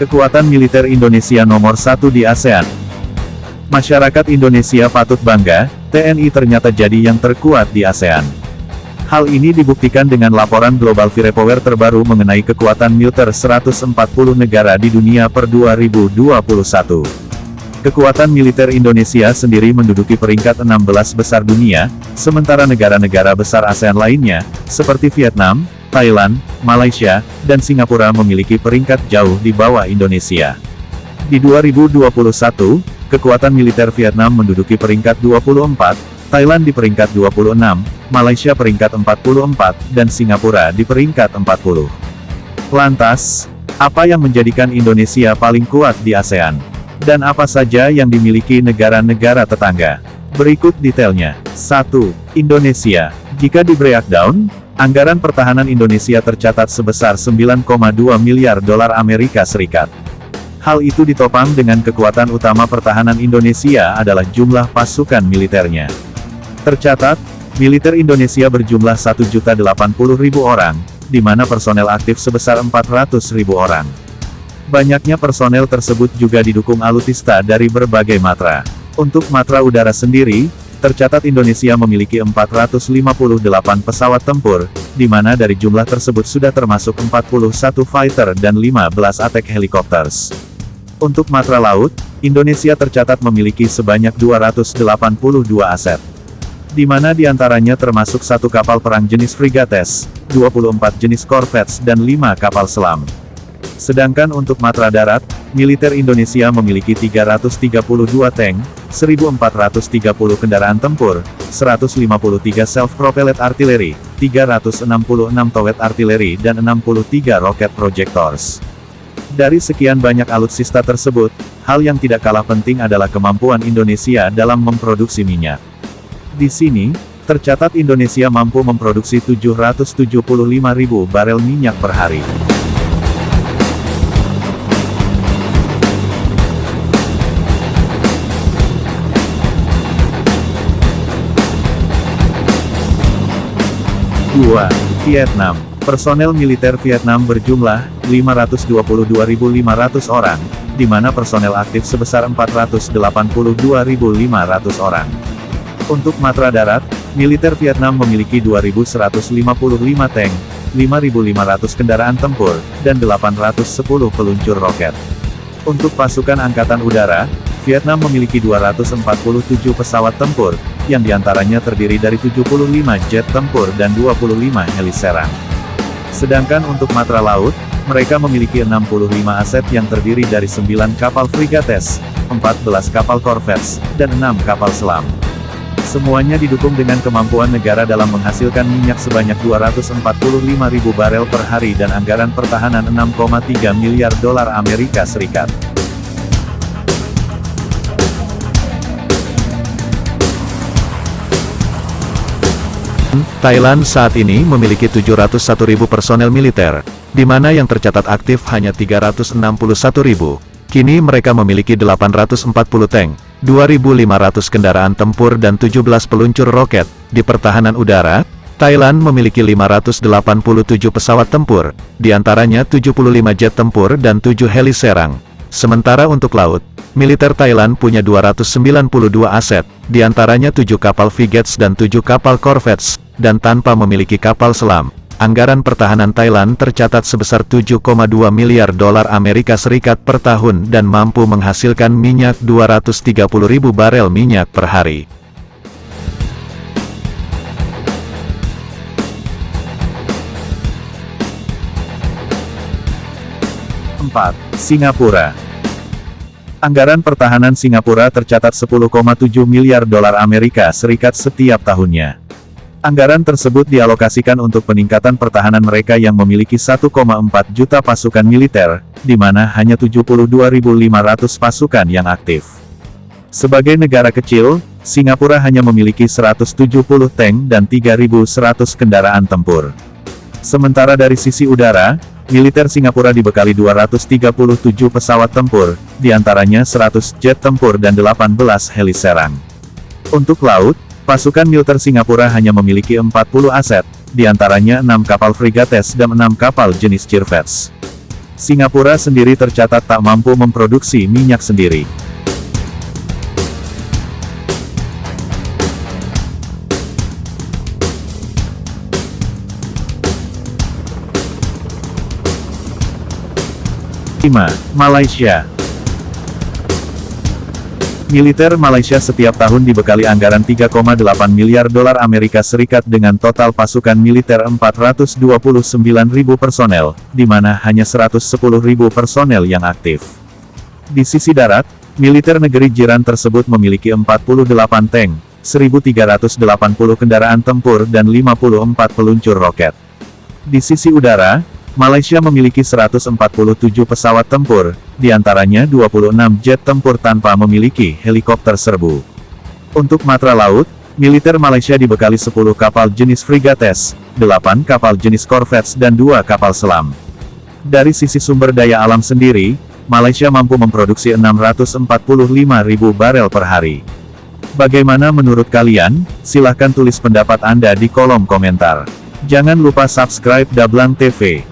Kekuatan militer Indonesia nomor satu di ASEAN. Masyarakat Indonesia patut bangga, TNI ternyata jadi yang terkuat di ASEAN. Hal ini dibuktikan dengan laporan Global Firepower terbaru mengenai kekuatan militer 140 negara di dunia per 2021. Kekuatan militer Indonesia sendiri menduduki peringkat 16 besar dunia, sementara negara-negara besar ASEAN lainnya, seperti Vietnam, Thailand, Malaysia, dan Singapura memiliki peringkat jauh di bawah Indonesia. Di 2021, kekuatan militer Vietnam menduduki peringkat 24, Thailand di peringkat 26, Malaysia peringkat 44, dan Singapura di peringkat 40. Lantas, apa yang menjadikan Indonesia paling kuat di ASEAN? Dan apa saja yang dimiliki negara-negara tetangga? Berikut detailnya. 1. Indonesia. Jika di breakdown, Anggaran pertahanan Indonesia tercatat sebesar 9,2 miliar dolar Amerika Serikat. Hal itu ditopang dengan kekuatan utama pertahanan Indonesia adalah jumlah pasukan militernya. Tercatat, militer Indonesia berjumlah 1.080.000 orang, di mana personel aktif sebesar 400.000 orang. Banyaknya personel tersebut juga didukung alutista dari berbagai matra. Untuk matra udara sendiri, Tercatat Indonesia memiliki 458 pesawat tempur, di mana dari jumlah tersebut sudah termasuk 41 fighter dan 15 attack helicopters. Untuk matra laut, Indonesia tercatat memiliki sebanyak 282 aset. Di mana di antaranya termasuk satu kapal perang jenis frigates, 24 jenis corvettes dan 5 kapal selam. Sedangkan untuk matra darat, militer Indonesia memiliki 332 tank, 1430 kendaraan tempur, 153 self-propelled artillery, 366 towed artillery dan 63 rocket projectors. Dari sekian banyak alutsista tersebut, hal yang tidak kalah penting adalah kemampuan Indonesia dalam memproduksi minyak. Di sini, tercatat Indonesia mampu memproduksi 775.000 barel minyak per hari. 2. Vietnam. Personel militer Vietnam berjumlah 522.500 orang, di mana personel aktif sebesar 482.500 orang. Untuk matra darat, militer Vietnam memiliki 2.155 tank, 5.500 kendaraan tempur, dan 810 peluncur roket. Untuk pasukan angkatan udara, Vietnam memiliki 247 pesawat tempur, yang di antaranya terdiri dari 75 jet tempur dan 25 heli serang. Sedangkan untuk matra laut, mereka memiliki 65 aset yang terdiri dari 9 kapal frigates, 14 kapal corvettes, dan 6 kapal selam. Semuanya didukung dengan kemampuan negara dalam menghasilkan minyak sebanyak 245 ribu barel per hari dan anggaran pertahanan 6,3 miliar dolar Amerika Serikat. Thailand saat ini memiliki 701.000 personel militer, di mana yang tercatat aktif hanya 361.000. Kini mereka memiliki 840 tank, 2.500 kendaraan tempur dan 17 peluncur roket. Di pertahanan udara, Thailand memiliki 587 pesawat tempur, di antaranya 75 jet tempur dan 7 heli serang. Sementara untuk laut, militer Thailand punya 292 aset, di antaranya 7 kapal frigates dan 7 kapal corvettes, dan tanpa memiliki kapal selam. Anggaran pertahanan Thailand tercatat sebesar 7,2 miliar dolar Amerika Serikat per tahun dan mampu menghasilkan minyak 230 ribu barel minyak per hari. Singapura Anggaran pertahanan Singapura tercatat 10,7 miliar dolar Amerika Serikat setiap tahunnya. Anggaran tersebut dialokasikan untuk peningkatan pertahanan mereka yang memiliki 1,4 juta pasukan militer, di mana hanya 72.500 pasukan yang aktif. Sebagai negara kecil, Singapura hanya memiliki 170 tank dan 3.100 kendaraan tempur. Sementara dari sisi udara, militer Singapura dibekali 237 pesawat tempur, di antaranya 100 jet tempur dan 18 heli serang. Untuk laut, Pasukan militer Singapura hanya memiliki 40 aset, di antaranya 6 kapal frigates dan 6 kapal jenis Corvettes. Singapura sendiri tercatat tak mampu memproduksi minyak sendiri. Lima, Malaysia Militer Malaysia setiap tahun dibekali anggaran 3,8 miliar dolar Amerika Serikat dengan total pasukan militer 429 ribu personel, di mana hanya 110 ribu personel yang aktif. Di sisi darat, militer negeri jiran tersebut memiliki 48 tank, 1.380 kendaraan tempur dan 54 peluncur roket. Di sisi udara, Malaysia memiliki 147 pesawat tempur, di antaranya 26 jet tempur tanpa memiliki helikopter serbu. Untuk matra laut, militer Malaysia dibekali 10 kapal jenis frigates, 8 kapal jenis corvettes dan 2 kapal selam. Dari sisi sumber daya alam sendiri, Malaysia mampu memproduksi 645 ribu barel per hari. Bagaimana menurut kalian? Silahkan tulis pendapat Anda di kolom komentar. Jangan lupa subscribe Dablang TV.